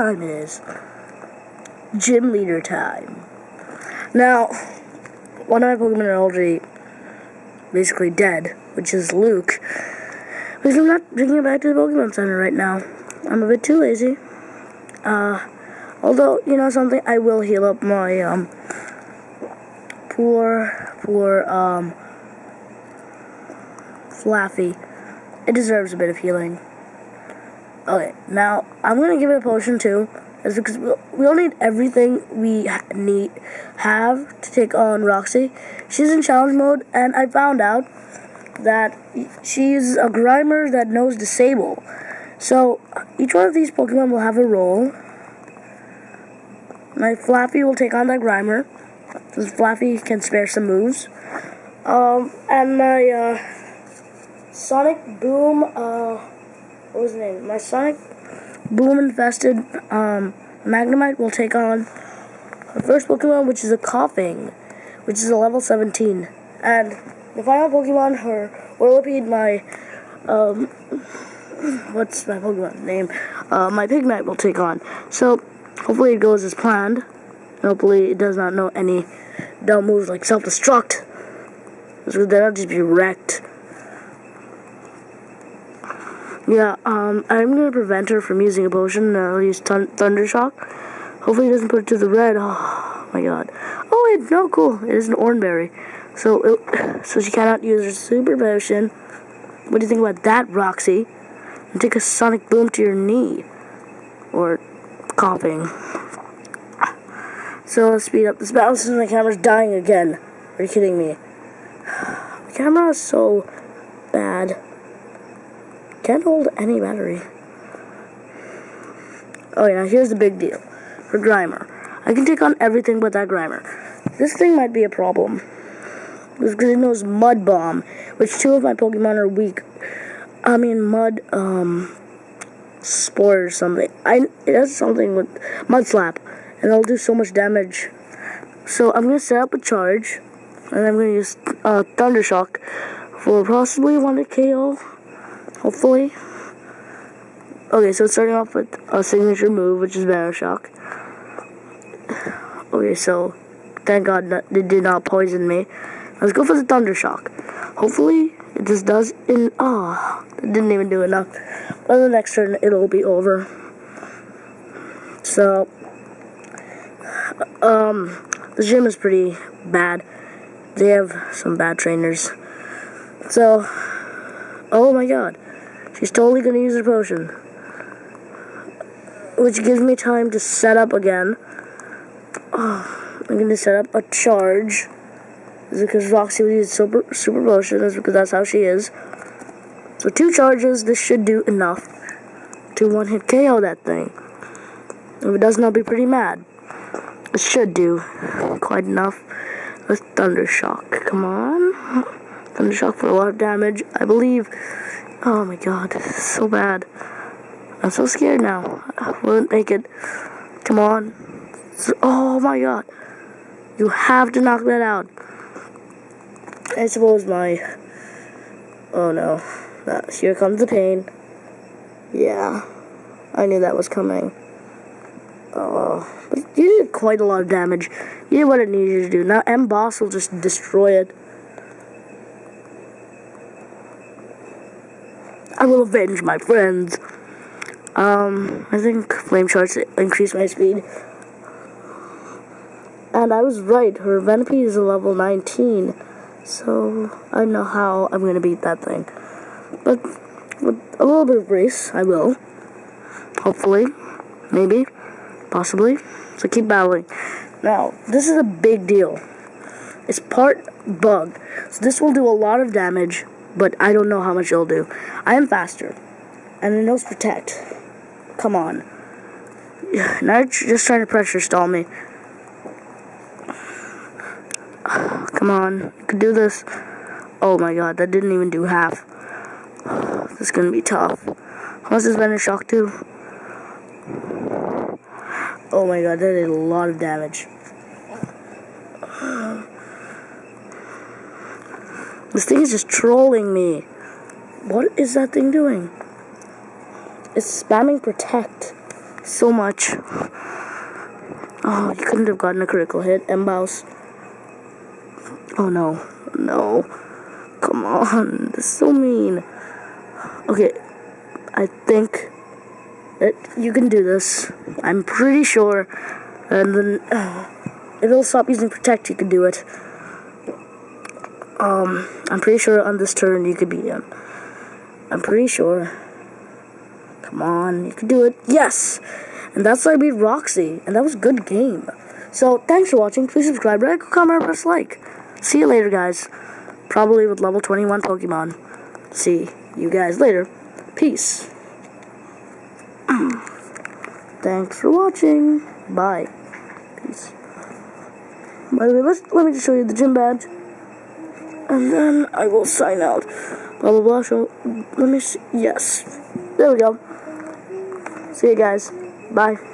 time is Gym leader time. Now, one of my Pokemon are already basically dead, which is Luke. Because I'm not bringing it back to the Pokemon Center right now. I'm a bit too lazy. Uh, although, you know something, I will heal up my, um, poor, poor, um, Flaaffy. It deserves a bit of healing. Okay, now, I'm gonna give it a potion too. Is because we all need everything we need have to take on Roxie. She's in challenge mode, and I found out that she's a Grimer that knows Disable. So each one of these Pokemon will have a role. My Flaaffy will take on that Grimer, since Flaaffy can spare some moves. Um, and my uh, Sonic Boom, uh, his name? My Sonic Boom infested um, Magnemite will take on the first Pokemon, which is a Koffing, which is a level 17. And the final Pokemon, her Whirlipede, my, um, what's my Pokemon name? Uh, my Pignite will take on. So, hopefully it goes as planned. Hopefully it does not know any dumb moves like self-destruct. So then I'll just be wrecked. Yeah, um, I'm gonna prevent her from using a potion. I'll use Thunder Shock. Hopefully he doesn't put it to the red. Oh my god. Oh wait, no, cool. It is an Oranberry. So, it, so she cannot use her super potion. What do you think about that, Roxie? And take a Sonic Boom to your knee. Or Koffing. So let's speed up this battle since my camera's dying again. Are you kidding me? The camera is so bad. Can't hold any battery. Oh yeah, here's the big deal. For Grimer. I can take on everything but that Grimer. This thing might be a problem. Because it knows Mud Bomb, which two of my Pokemon are weak. I mean, Mud, um, Spore or something. I, it has something with Mud Slap, and it'll do so much damage. So I'm going to set up a charge, and I'm going to use uh, Thunder Shock for possibly one to KO. Hopefully. Okay, so starting off with a signature move, which is Banner Shock. Okay, so thank God that it did not poison me. Let's go for the Thunder Shock. Hopefully, it just does in. Ah, oh, didn't even do enough. But the next turn, it'll be over. So, um, the gym is pretty bad. They have some bad trainers. So, oh my god. She's totally gonna use her potion. Which gives me time to set up again. Oh, I'm gonna set up a charge. Is because Roxie will use super, super potion, is because that's how she is. So two charges, this should do enough to one hit KO that thing. If it doesn't, I'll be pretty mad. It should do quite enough. Let's Thunder Shock. Come on. Thunder Shock for a lot of damage. I believe Oh my god, so bad. I'm so scared now. I won't make it. Come on. Oh my god. You have to knock that out. I suppose my... Oh no. here comes the pain. Yeah. I knew that was coming. Oh. But you did quite a lot of damage. You did what it needed you to do. Now M-Boss will just destroy it. I will avenge my friends. Um, I think flame charge increased my speed. And I was right, her Venipede is a level 19. So, I know how I'm going to beat that thing. But, with a little bit of grace, I will. Hopefully. Maybe. Possibly. So keep battling. Now, this is a big deal. It's part bug. So this will do a lot of damage but I don't know how much it'll do. I am faster, and it knows protect. Come on. Now you're just trying to pressure stall me. Come on, you can do this. Oh my god, that didn't even do half. This is gonna be tough. How's this Venom Shock do? Oh my god, that did a lot of damage. This thing is just trolling me. What is that thing doing? It's spamming protect. so much. Oh, you couldn't have gotten a critical hit. Embouse. Oh no. No. Come on. This is so mean. Okay. I think that you can do this. I'm pretty sure. And then uh, it'll stop using protect, you can do it. Um, I'm pretty sure on this turn you could beat him. I'm pretty sure. Come on, you can do it. Yes! And that's why I beat Roxie. And that was a good game. So, thanks for watching. Please subscribe, like, comment, press like. See you later, guys. Probably with level 21 Pokemon. See you guys later. Peace. thanks for watching. Bye. Peace. By the way, let's, let me just show you the gym badge. And then I will sign out. Blah, blah, blah. So, let me see. Yes. There we go. See you guys. Bye.